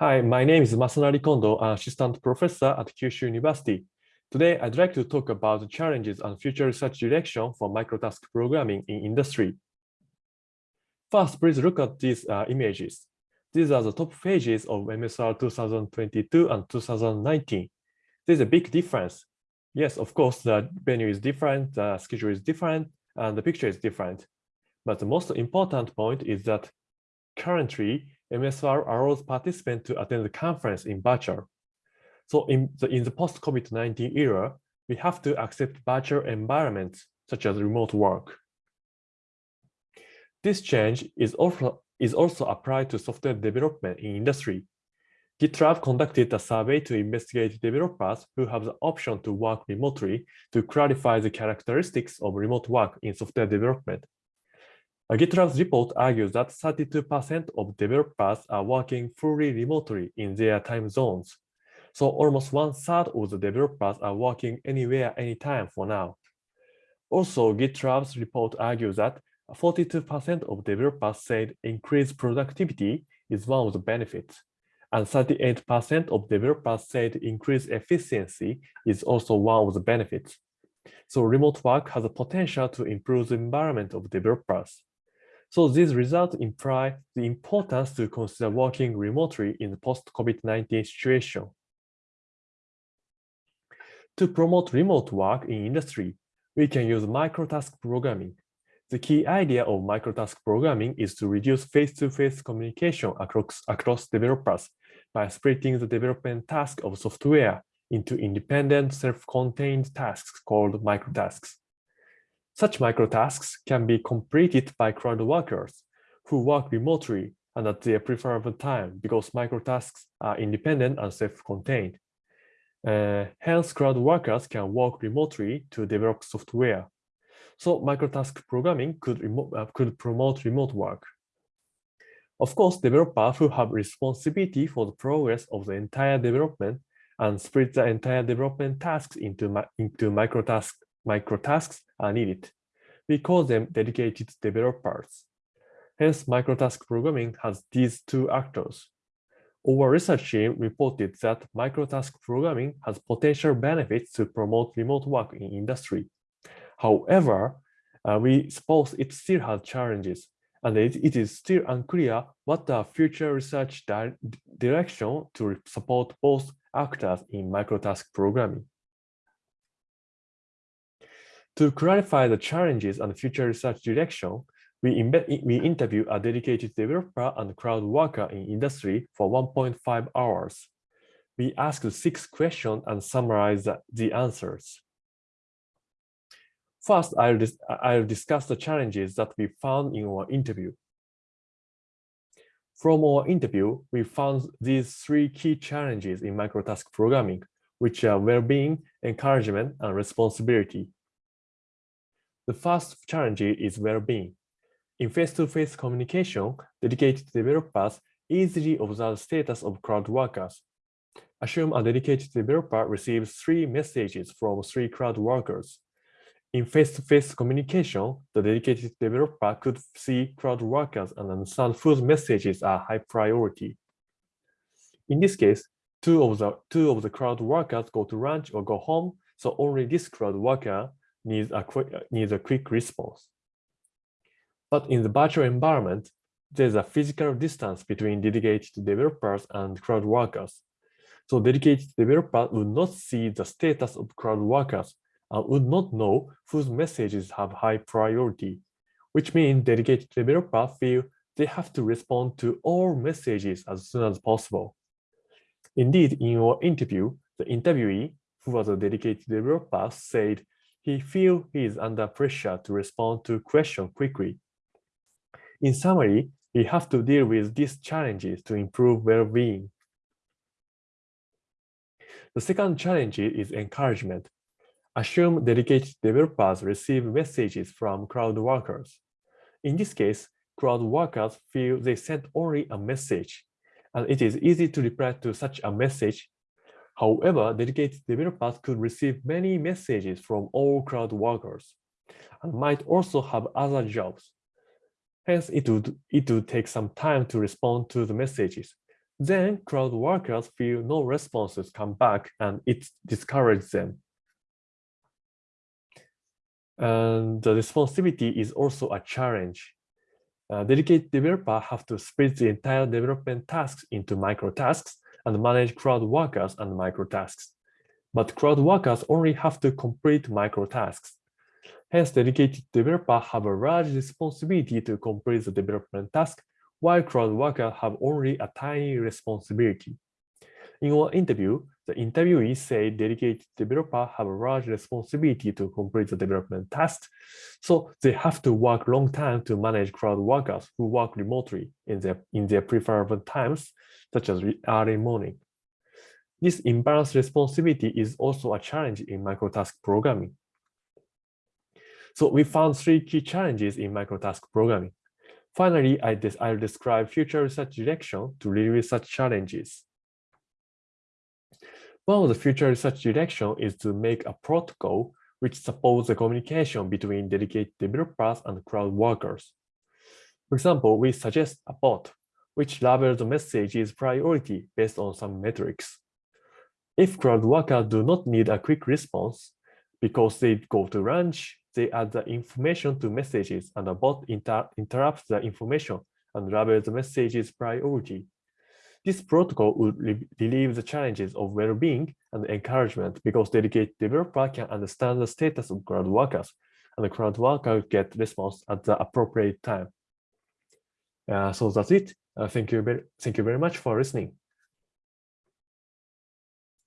Hi, my name is Masanari Kondo, assistant professor at Kyushu University. Today, I'd like to talk about the challenges and future research direction for microtask programming in industry. First, please look at these uh, images. These are the top pages of MSR 2022 and 2019. There's a big difference. Yes, of course, the venue is different, the schedule is different, and the picture is different. But the most important point is that currently, MSR allows participants to attend the conference in virtual. So in the, in the post-COVID-19 era, we have to accept virtual environments such as remote work. This change is also, is also applied to software development in industry. GitLab conducted a survey to investigate developers who have the option to work remotely to clarify the characteristics of remote work in software development. A GitLab's report argues that 32% of developers are working fully remotely in their time zones. So almost one third of the developers are working anywhere, anytime for now. Also, GitLab's report argues that 42% of developers said increased productivity is one of the benefits, and 38% of developers said increased efficiency is also one of the benefits. So remote work has a potential to improve the environment of developers. So these results imply the importance to consider working remotely in the post-COVID-19 situation. To promote remote work in industry, we can use microtask programming the key idea of microtask programming is to reduce face-to-face -face communication across, across developers by splitting the development task of software into independent self-contained tasks called microtasks. Such microtasks can be completed by crowd workers who work remotely and at their preferable time because microtasks are independent and self-contained. Uh, hence, crowd workers can work remotely to develop software. So microtask programming could, uh, could promote remote work. Of course, developers who have responsibility for the progress of the entire development and split the entire development tasks into, into microtasks, microtasks are needed. We call them dedicated developers. Hence, microtask programming has these two actors. Our research team reported that microtask programming has potential benefits to promote remote work in industry. However, uh, we suppose it still has challenges, and it, it is still unclear what the future research di direction to support both actors in microtask programming. To clarify the challenges and future research direction, we, we interview a dedicated developer and crowd worker in industry for 1.5 hours. We asked six questions and summarized the answers. First, I'll, dis I'll discuss the challenges that we found in our interview. From our interview, we found these three key challenges in microtask programming, which are well-being, encouragement, and responsibility. The first challenge is well-being. In face-to-face -face communication, dedicated developers easily observe the status of crowd workers. Assume a dedicated developer receives three messages from three crowd workers. In face-to-face -face communication, the dedicated developer could see crowd workers and understand whose messages are high priority. In this case, two of the two of the crowd workers go to lunch or go home, so only this crowd worker needs a quick needs a quick response. But in the virtual environment, there's a physical distance between dedicated developers and crowd workers. So dedicated developers would not see the status of crowd workers uh, would not know whose messages have high priority, which means dedicated developers feel they have to respond to all messages as soon as possible. Indeed, in our interview, the interviewee, who was a dedicated developer, said he feels he is under pressure to respond to questions quickly. In summary, we have to deal with these challenges to improve well-being. The second challenge is encouragement. Assume dedicated developers receive messages from crowd workers. In this case, crowd workers feel they sent only a message, and it is easy to reply to such a message. However, dedicated developers could receive many messages from all crowd workers and might also have other jobs. Hence, it would, it would take some time to respond to the messages. Then crowd workers feel no responses come back and it discourages them. And the responsibility is also a challenge. Dedicated developers have to split the entire development tasks into micro tasks and manage crowd workers and micro tasks. But crowd workers only have to complete micro tasks. Hence, dedicated developers have a large responsibility to complete the development task, while crowd workers have only a tiny responsibility. In our interview, the interviewees say dedicated developers have a large responsibility to complete the development task, so they have to work long time to manage crowd workers who work remotely in their, in their preferable times, such as early morning. This imbalanced responsibility is also a challenge in microtask programming. So we found three key challenges in microtask programming. Finally, I will describe future research direction to relieve such challenges. One of the future research direction is to make a protocol which supports the communication between dedicated developers and crowd workers. For example, we suggest a bot which labels the message's priority based on some metrics. If crowd workers do not need a quick response because they go to lunch, they add the information to messages and the bot inter interrupts the information and labels the message's priority. This protocol would relieve the challenges of well-being and encouragement because dedicated developer can understand the status of crowd workers and the crowd worker get response at the appropriate time. Uh, so that's it. Uh, thank you very, thank you very much for listening.